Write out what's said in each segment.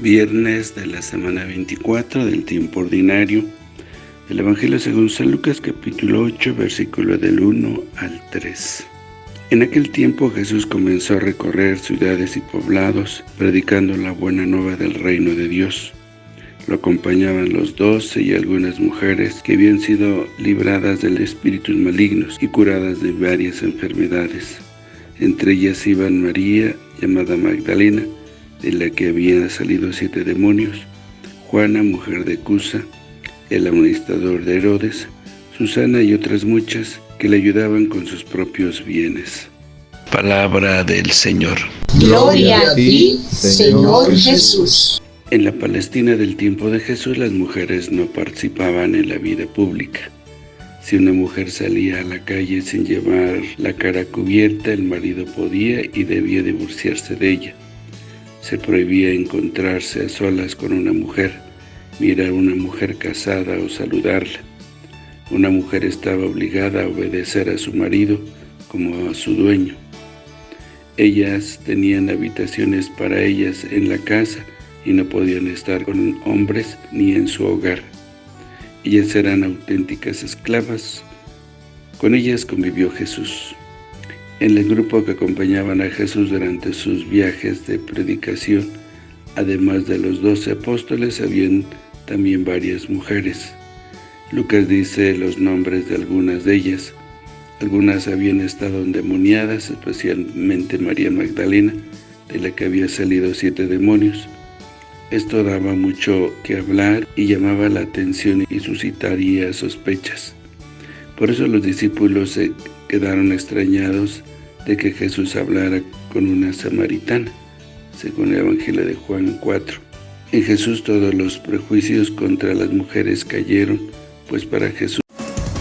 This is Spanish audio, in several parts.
viernes de la semana 24 del tiempo ordinario del Evangelio según San Lucas capítulo 8 versículo del 1 al 3. En aquel tiempo Jesús comenzó a recorrer ciudades y poblados predicando la buena nueva del reino de Dios. Lo acompañaban los doce y algunas mujeres que habían sido libradas de espíritus malignos y curadas de varias enfermedades. Entre ellas iban María, llamada Magdalena, de la que habían salido siete demonios, Juana, mujer de Cusa, el administrador de Herodes, Susana y otras muchas que le ayudaban con sus propios bienes. Palabra del Señor. Gloria a ti, Señor Jesús. En la Palestina del tiempo de Jesús las mujeres no participaban en la vida pública. Si una mujer salía a la calle sin llevar la cara cubierta, el marido podía y debía divorciarse de ella. Se prohibía encontrarse a solas con una mujer, mirar a una mujer casada o saludarla. Una mujer estaba obligada a obedecer a su marido como a su dueño. Ellas tenían habitaciones para ellas en la casa y no podían estar con hombres ni en su hogar. Ellas eran auténticas esclavas. Con ellas convivió Jesús. En el grupo que acompañaban a Jesús durante sus viajes de predicación, además de los doce apóstoles, habían también varias mujeres. Lucas dice los nombres de algunas de ellas. Algunas habían estado endemoniadas, especialmente María Magdalena, de la que había salido siete demonios. Esto daba mucho que hablar y llamaba la atención y suscitaría sospechas. Por eso los discípulos se quedaron extrañados de que Jesús hablara con una samaritana, según el Evangelio de Juan 4. En Jesús todos los prejuicios contra las mujeres cayeron, pues para Jesús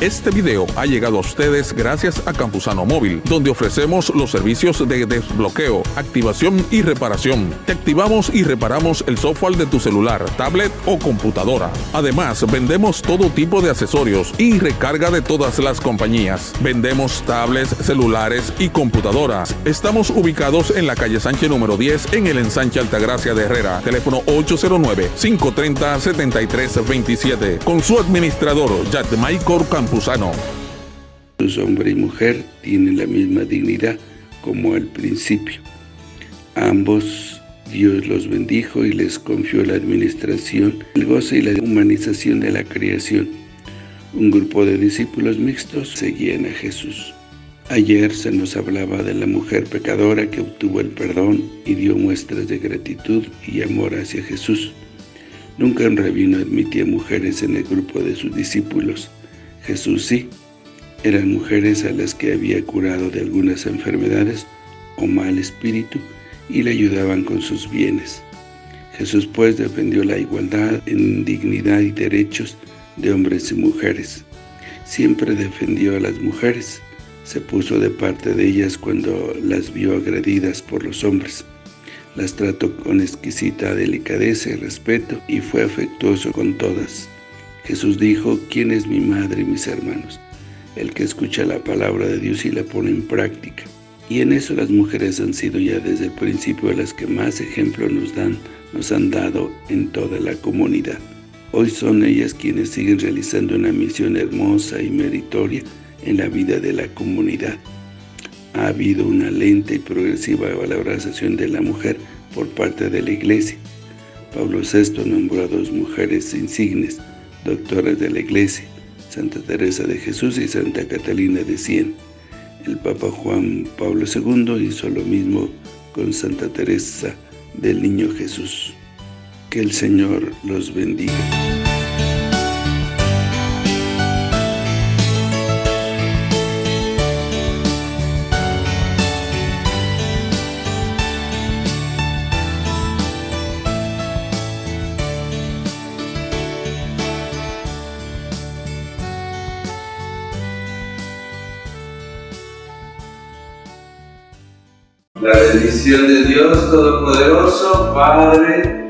este video ha llegado a ustedes gracias a Campusano Móvil, donde ofrecemos los servicios de desbloqueo, activación y reparación. Te activamos y reparamos el software de tu celular, tablet o computadora. Además, vendemos todo tipo de accesorios y recarga de todas las compañías. Vendemos tablets, celulares y computadoras. Estamos ubicados en la calle Sánchez número 10 en el ensanche Altagracia de Herrera. Teléfono 809-530-7327. Con su administrador, Michael Campusano. Los hombre y mujer tienen la misma dignidad como al principio. ambos Dios los bendijo y les confió la administración, el goce y la humanización de la creación. Un grupo de discípulos mixtos seguían a Jesús. Ayer se nos hablaba de la mujer pecadora que obtuvo el perdón y dio muestras de gratitud y amor hacia Jesús. Nunca un rabino admitía mujeres en el grupo de sus discípulos. Jesús sí, eran mujeres a las que había curado de algunas enfermedades o mal espíritu y le ayudaban con sus bienes. Jesús pues defendió la igualdad en dignidad y derechos de hombres y mujeres. Siempre defendió a las mujeres, se puso de parte de ellas cuando las vio agredidas por los hombres. Las trató con exquisita delicadeza y respeto y fue afectuoso con todas. Jesús dijo, ¿quién es mi madre y mis hermanos? El que escucha la palabra de Dios y la pone en práctica. Y en eso las mujeres han sido ya desde el principio las que más ejemplo nos dan, nos han dado en toda la comunidad. Hoy son ellas quienes siguen realizando una misión hermosa y meritoria en la vida de la comunidad. Ha habido una lenta y progresiva valorización de la mujer por parte de la Iglesia. Pablo VI nombró a dos mujeres insignes, doctores de la Iglesia, Santa Teresa de Jesús y Santa Catalina de Cien. El Papa Juan Pablo II hizo lo mismo con Santa Teresa del Niño Jesús. Que el Señor los bendiga. La bendición de Dios Todopoderoso, Padre,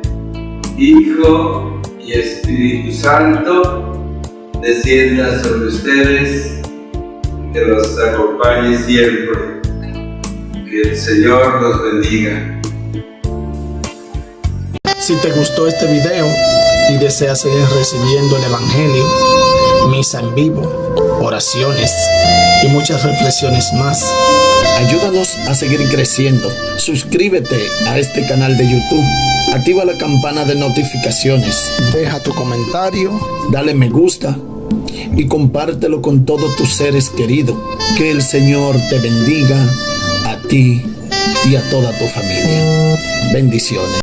Hijo y Espíritu Santo, descienda sobre ustedes, que los acompañe siempre. Que el Señor los bendiga. Si te gustó este video y deseas seguir recibiendo el Evangelio, misa en vivo, oraciones y muchas reflexiones más, ayúdanos a seguir creciendo. Suscríbete a este canal de YouTube. Activa la campana de notificaciones. Deja tu comentario. Dale me gusta. Y compártelo con todos tus seres queridos. Que el Señor te bendiga a ti y a toda tu familia. Bendiciones.